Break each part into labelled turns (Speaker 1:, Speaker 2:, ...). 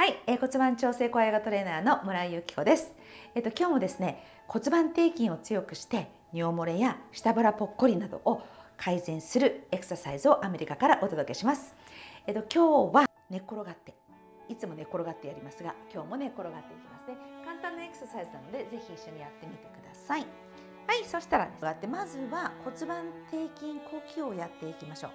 Speaker 1: はい、えー、骨盤調整コアヨガトレーナーの村井由紀子です。えっ、と今日もですね、骨盤底筋を強くして尿漏れや下腹ぽっこりなどを改善するエクササイズをアメリカからお届けします。えっ、と今日は寝転がっていつも寝転がってやりますが、今日も寝転がっていきますね。簡単なエクササイズなのでぜひ一緒にやってみてください。はい、そしたら、ね、まずは骨盤底筋呼吸をやっていきましょう。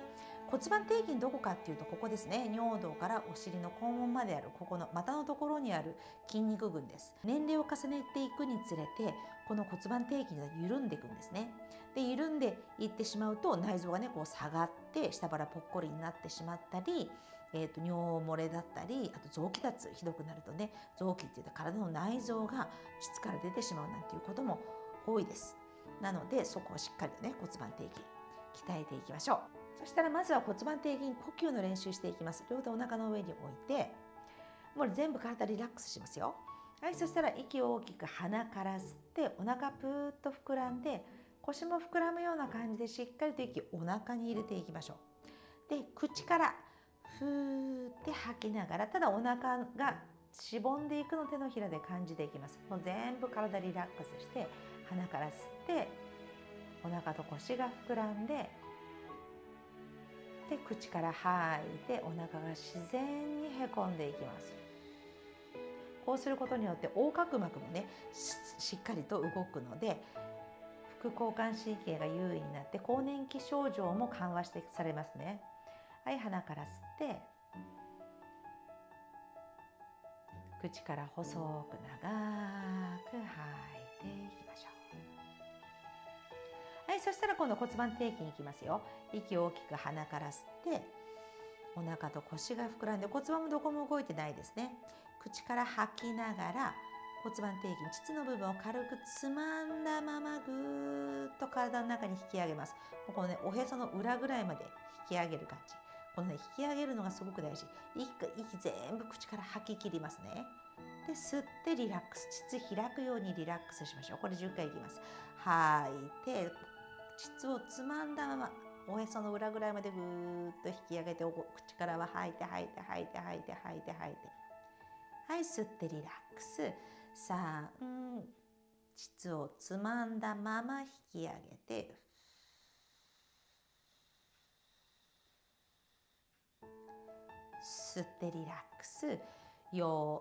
Speaker 1: 骨盤底筋どこかっていうとここですね。尿道からお尻の肛門まである。ここの股のところにある筋肉群です。年齢を重ねていくにつれてこの骨盤底筋が緩んでいくんですね。で緩んでいってしまうと内臓がねこう下がって下腹ぽっこりになってしまったりえーと、尿漏れだったりあと臓器脱ひどくなるとね臓器っていうと体の内臓が膣から出てしまうなんていうことも多いです。なのでそこをしっかりとね骨盤底筋鍛えていきましょう。そしたらまずは骨盤底筋呼吸の練習していきます。両手お腹の上に置いてもう全部体リラックスしますよ。はいそしたら息を大きく鼻から吸ってお腹プーッと膨らんで腰も膨らむような感じでしっかりと息お腹に入れていきましょう。で口からふーって吐きながらただお腹がしぼんでいくの手のひらで感じていきます。もう全部体リラックスして鼻から吸ってお腹と腰が膨らんでで口から吐いてお腹が自然にへこんでいきます。こうすることによって横隔膜もねしっかりと動くので副交感神経が優位になって更年期症状も緩和してされますね。はい鼻から吸って口から細く長く吐そしたら今度骨盤底筋いきますよ。息を大きく鼻から吸ってお腹と腰が膨らんで骨盤もどこも動いてないですね。口から吐きながら骨盤底筋膣の部分を軽くつまんだままぐーっと体の中に引き上げます。このねおへその裏ぐらいまで引き上げる感じ。このね引き上げるのがすごく大事。息息全部口から吐き切りますね。で吸ってリラックス。膣開くようにリラックスしましょう。これ10回いきます。吐いて膣をつまんだままおへその裏ぐらいまでぐーっと引き上げて口からは吐いて吐いて吐いて吐いて吐いて吐いて。はい吸ってリラックス。3膣をつまんだまま引き上げて。吸ってリラックス。4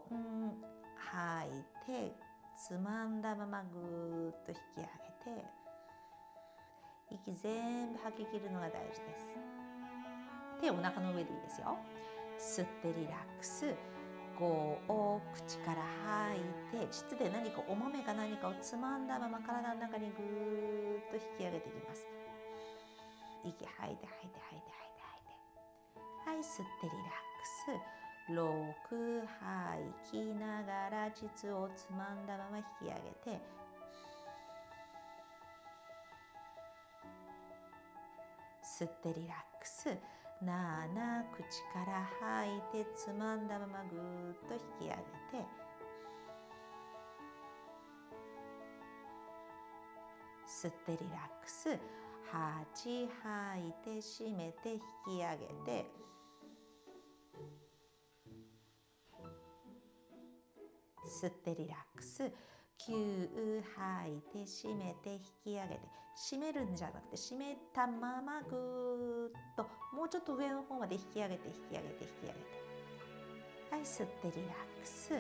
Speaker 1: 吐いてつまんだままぐーっと引き上げて。息全部吐き切るのが大事です。手をお腹の上でいいですよ。吸ってリラックス。5を口から吐いて膣で何かお豆か何かをつまんだまま体の中にぐーっと引き上げていきます。息吐いて吐いて吐いて吐いて吐いて。はい吸ってリラックス。6吐きながら膣をつまんだまま引き上げて吸ってリラックス。7口から吐いてつまんだままぐーっと引き上げて。吸ってリラックス。8吐いて締めて引き上げて。吸ってリラックス。吸吐いて締めて引き上げて締めるんじゃなくて締めたままぐーっともうちょっと上の方まで引き上げて引き上げて引き上げて。はい吸ってリラックス。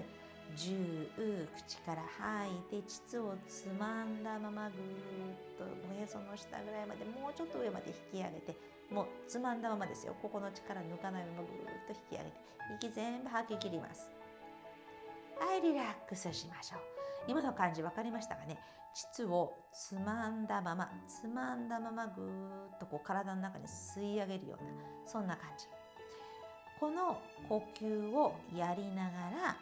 Speaker 1: 10口から吐いて膣をつまんだままぐーっとおへその下ぐらいまでもうちょっと上まで引き上げて。もうつまんだままですよ。ここの力抜かないままぐーっと引き上げて息全部吐き切ります。はいリラックスしましょう。今の感じ分かりましたかね？膣をつまんだままつまんだままぐーっとこう体の中に吸い上げるようなそんな感じ。この呼吸をやりながら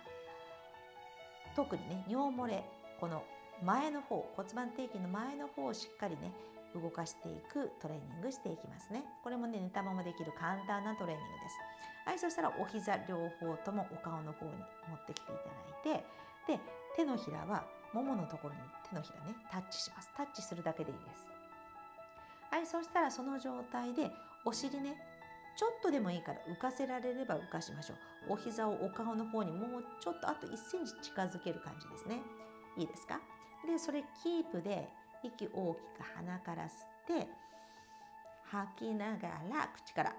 Speaker 1: 特にね尿漏れこの前の方骨盤底筋の前の方をしっかりね動かしていくトレーニングしていきますね。これもね寝たままできる簡単なトレーニングです。はいそしたらお膝両方ともお顔の方に持ってきていただいてで手のひらはもものところに手のひらねタッチします。タッチするだけでいいです。はいそしたらその状態でお尻ねちょっとでもいいから浮かせられれば浮かしましょう。お膝をお顔の方にもうちょっとあと1センチ近づける感じですね。いいですか？でそれキープで息大きく鼻から吸って吐きながら口から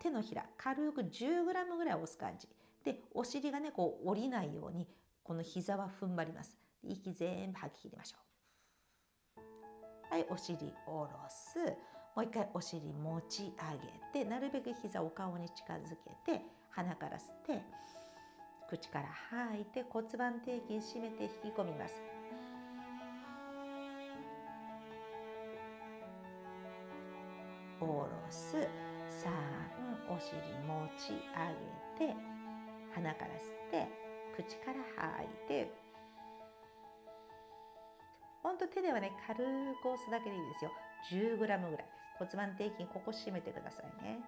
Speaker 1: 手のひら軽く 10g ぐらい押す感じ。でお尻がねこう降りないようにこの膝は踏ん張ります。息全部吐き切りましょう。はいお尻下ろす。もう一回お尻持ち上げてなるべく膝お顔に近づけて鼻から吸って口から吐いて骨盤底筋締めて引き込みます。下ろす。3お尻持ち上げて鼻から吸って口から吐いてほんと手ではね軽く押すだけでいいですよ。10g ぐらい。骨盤底筋ここ締めてくださいね。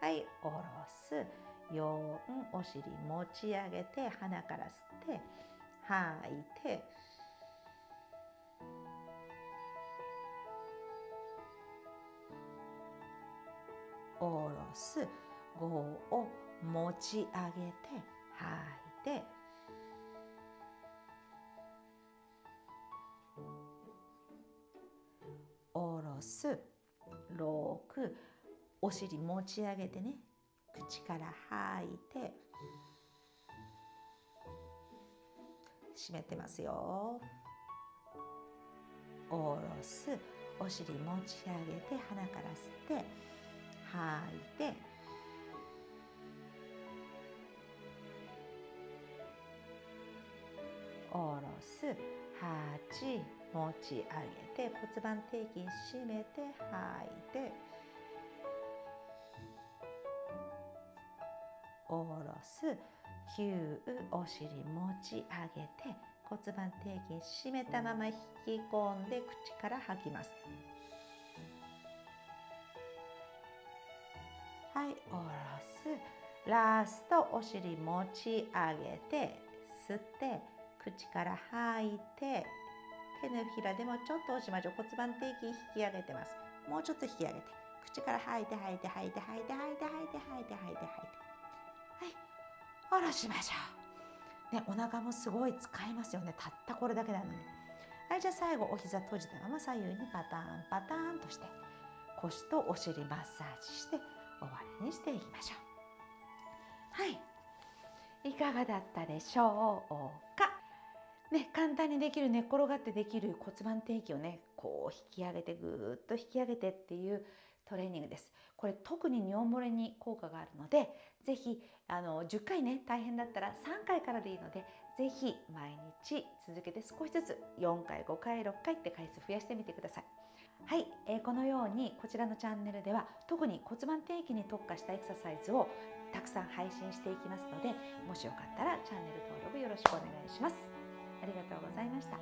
Speaker 1: はい下ろす。4お尻持ち上げて鼻から吸って吐いて。下ろす。5を持ち上げて吐いて。下ろす。6お尻持ち上げてね。口から吐いて。閉めてますよ。下ろす。お尻持ち上げて鼻から吸って。吐いて。す8持ち上げて骨盤底筋締めて吐いて下ろす。9お尻持ち上げて骨盤底筋締めたまま引き込んで口から吐きます。はい下ろす。ラストお尻持ち上げて吸って口から吐いて手のひらでもちょっと押しましょう骨盤底筋引き上げてます。もうちょっと引き上げて。口から吐いて吐いて吐いて吐いて吐いて吐いて吐いて吐いて吐いて。はい。下ろしましょう。ねお腹もすごい使いますよね。たったこれだけなのに。はい。じゃあ最後お膝閉じたまま左右にパターンパターンとして腰とお尻マッサージして終わりにしていきましょう。はい。いかがだったでしょうか？ね、簡単にできる寝っ転がってできる骨盤底筋をねこう引き上げてぐーっと引き上げてっていうトレーニングです。これ特に尿漏れに効果があるので是非あの10回ね大変だったら3回からでいいので是非毎日続けて少しずつ4回5回6回って回数増やしてみてください。はい、えー、このようにこちらのチャンネルでは特に骨盤底筋に特化したエクササイズをたくさん配信していきますのでもしよかったらチャンネル登録よろしくお願いします。ありがとうございました。